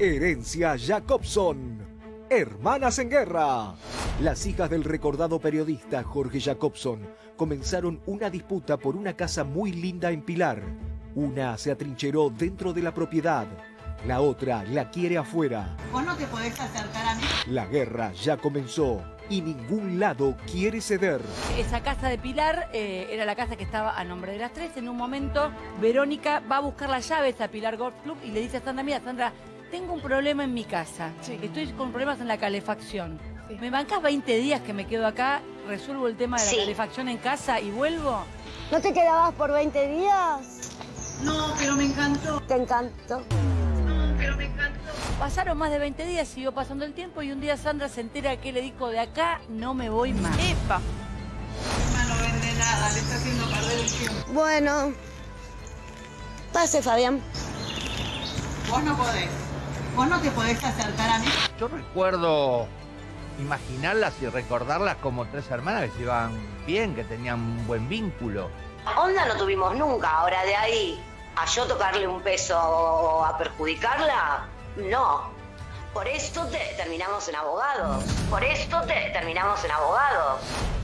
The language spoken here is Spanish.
Herencia Jacobson. Hermanas en guerra. Las hijas del recordado periodista Jorge Jacobson comenzaron una disputa por una casa muy linda en Pilar. Una se atrincheró dentro de la propiedad, la otra la quiere afuera. Vos no te podés acercar a mí. La guerra ya comenzó y ningún lado quiere ceder. Esa casa de Pilar eh, era la casa que estaba a nombre de las tres. En un momento, Verónica va a buscar las llaves a Pilar Golf Club y le dice a Sandra, mira, Sandra, tengo un problema en mi casa. Estoy con problemas en la calefacción. ¿Me bancas 20 días que me quedo acá, resuelvo el tema de la Sí. calefacción en casa y vuelvo? ¿No te quedabas por 20 días? No, pero me encantó. Te encantó. No, pero me encantó. Pasaron más de 20 días, siguió pasando el tiempo y un día Sandra se entera que le dijo, de acá no me voy más. ¡Epa! No vende nada, le está haciendo perder el tiempo. Bueno. Pase, Fabián. Vos no podés. Vos no te podés acercar a mí. Yo recuerdo imaginarlas y recordarlas como tres hermanas que se iban bien, que tenían un buen vínculo. Onda no tuvimos nunca. Ahora de ahí a yo tocarle un peso o a perjudicarla, no. Por esto te terminamos en abogados. Por esto te terminamos en abogados.